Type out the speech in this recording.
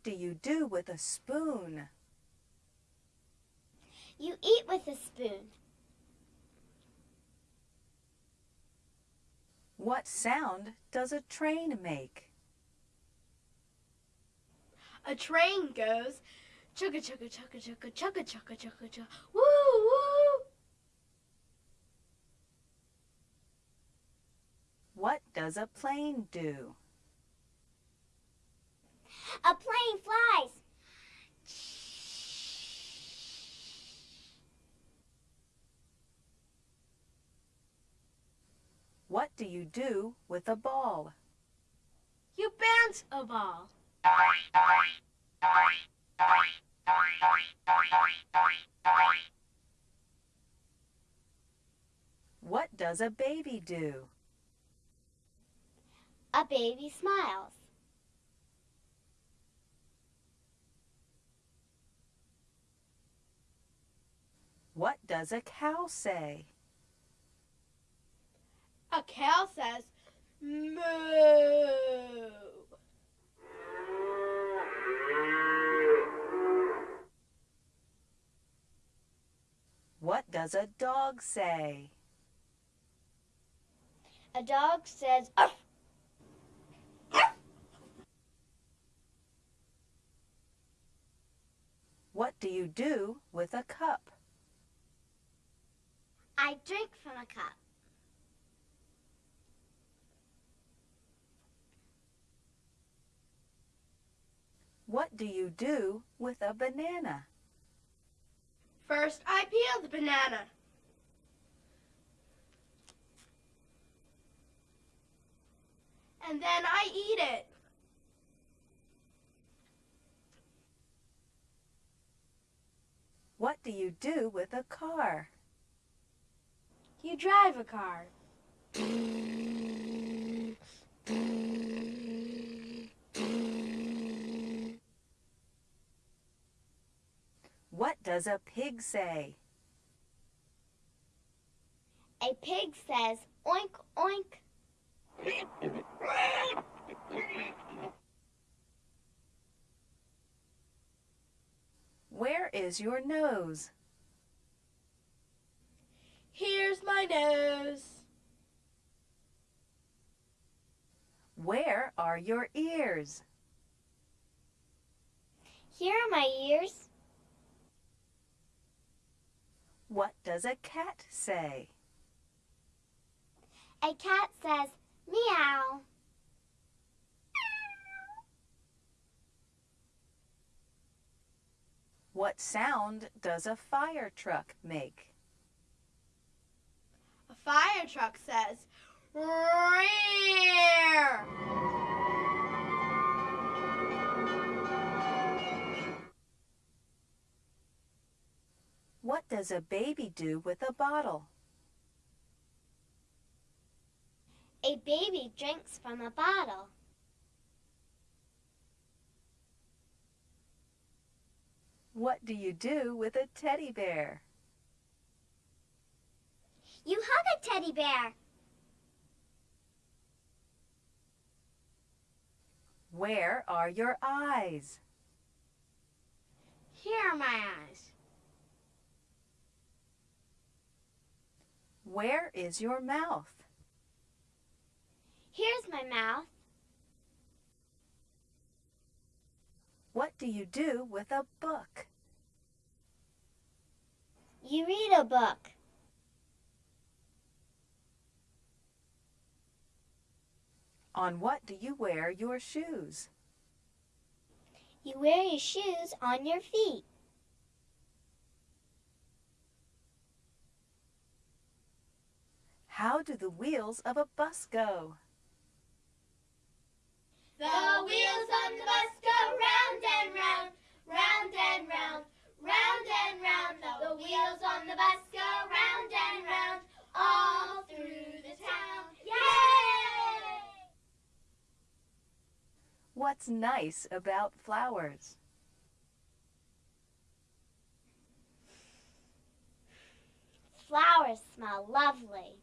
What do you do with a spoon? You eat with a spoon. What sound does a train make? A train goes chugga chugga chugga chugga chugga chugga chugga chugga woo woo. What does a plane do? A plane flies. What do you do with a ball? You bounce a ball. What does a baby do? A baby smiles. What does a cow say? A cow says moo. What does a dog say? A dog says, "Arf." What do you do with a cup? I drink from a cup. What do you do with a banana? First, I peel the banana. And then I eat it. What do you do with a car? You drive a car. What does a pig say? A pig says, oink, oink. Where is your nose? Here's my nose. Where are your ears? Here are my ears. What does a cat say? A cat says, meow. What sound does a fire truck make? A fire truck says, rear. What does a baby do with a bottle? A baby drinks from a bottle. What do you do with a teddy bear? You hug a teddy bear. Where are your eyes? Here are my eyes. Where is your mouth? Here's my mouth. What do you do with a book? You read a book. On what do you wear your shoes? You wear your shoes on your feet. How do the wheels of a bus go? The wheels on the bus go round and round, round and round, round and round. The wheels on the bus go round and round, all through the town. Yay! What's nice about flowers? Flowers smell lovely.